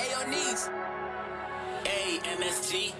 Ayo, knees. A M S G.